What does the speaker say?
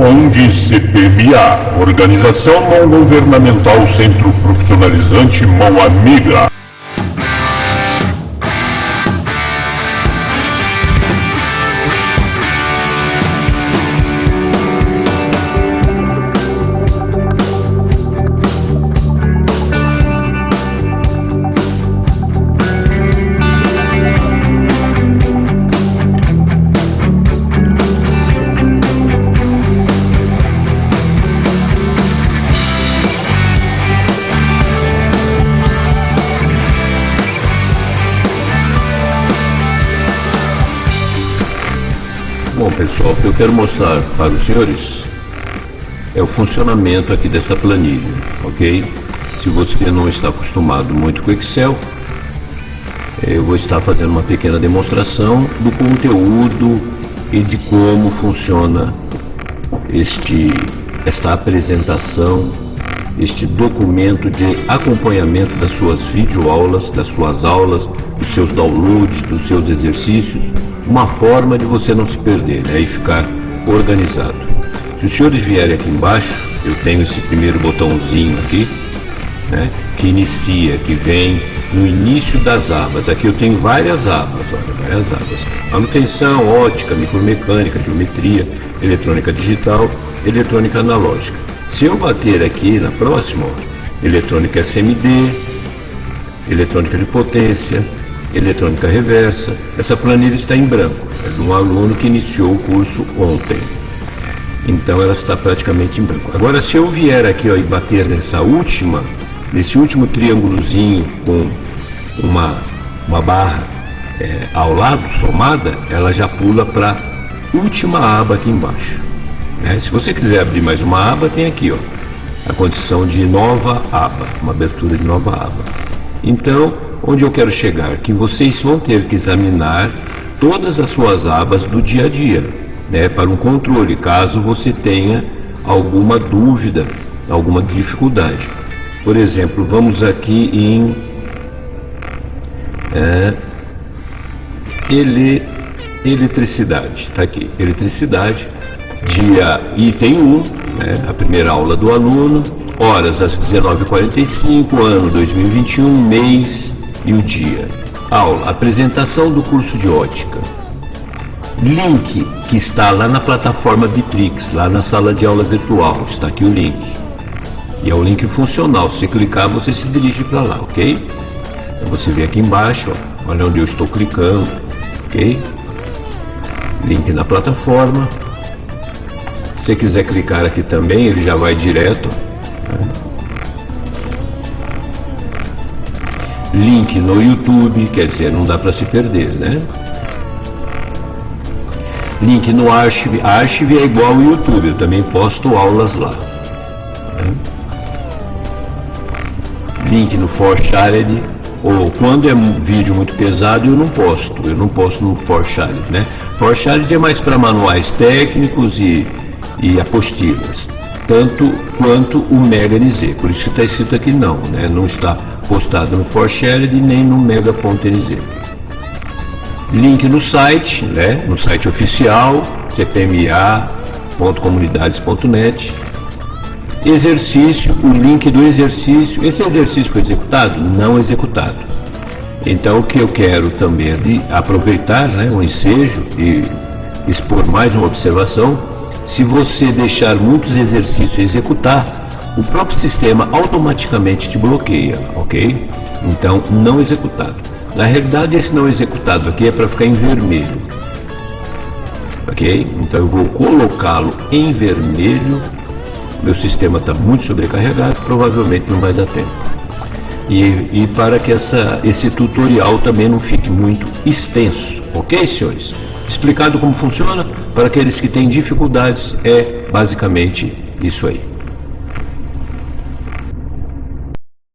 ONG CPMA, Organização Não Governamental Centro Profissionalizante Mão Amiga. Bom pessoal, o que eu quero mostrar para os senhores é o funcionamento aqui desta planilha, ok? Se você não está acostumado muito com Excel, eu vou estar fazendo uma pequena demonstração do conteúdo e de como funciona este, esta apresentação, este documento de acompanhamento das suas videoaulas, das suas aulas, dos seus downloads, dos seus exercícios, uma forma de você não se perder e ficar organizado. Se os senhores vierem aqui embaixo, eu tenho esse primeiro botãozinho aqui, né, que inicia, que vem no início das abas. Aqui eu tenho várias abas, olha, várias abas. Manutenção, ótica, micromecânica, geometria, eletrônica digital, eletrônica analógica. Se eu bater aqui na próxima, ó, eletrônica SMD, eletrônica de potência, eletrônica reversa. Essa planilha está em branco, é de um aluno que iniciou o curso ontem. Então ela está praticamente em branco. Agora se eu vier aqui ó, e bater nessa última, nesse último triângulozinho com uma, uma barra é, ao lado, somada, ela já pula para a última aba aqui embaixo. Né? Se você quiser abrir mais uma aba, tem aqui ó, a condição de nova aba, uma abertura de nova aba. Então, onde eu quero chegar? Que vocês vão ter que examinar todas as suas abas do dia a dia, né, para um controle, caso você tenha alguma dúvida, alguma dificuldade. Por exemplo, vamos aqui em é, ele, eletricidade, está aqui, eletricidade, dia item 1, né, a primeira aula do aluno, horas às 19h45, ano 2021, mês e o dia. Aula, apresentação do curso de ótica. Link que está lá na plataforma Bitrix, lá na sala de aula virtual, está aqui o link. E é o link funcional, se clicar você se dirige para lá, ok? Então você vê aqui embaixo, ó, olha onde eu estou clicando, ok? Link na plataforma. Se quiser clicar aqui também, ele já vai direto. Né? Link no YouTube, quer dizer, não dá para se perder, né? Link no Archive, Archive é igual ao YouTube, eu também posto aulas lá. Link no ForShared, ou quando é um vídeo muito pesado eu não posto, eu não posto no ForShared, né? ForShared é mais para manuais técnicos e, e apostilas, tanto quanto o Mega NZ, por isso que está escrito aqui não, né? Não está postado no ForShared nem no Mega.nz. Link no site, né, no site oficial, cpma.comunidades.net. Exercício, o link do exercício. Esse exercício foi executado? Não executado. Então o que eu quero também é de aproveitar né, um ensejo e expor mais uma observação. Se você deixar muitos exercícios executar, o próprio sistema automaticamente te bloqueia, ok? Então, não executado. Na realidade, esse não executado aqui é para ficar em vermelho, ok? Então, eu vou colocá-lo em vermelho. Meu sistema está muito sobrecarregado, provavelmente não vai dar tempo. E, e para que essa, esse tutorial também não fique muito extenso, ok, senhores? Explicado como funciona, para aqueles que têm dificuldades, é basicamente isso aí.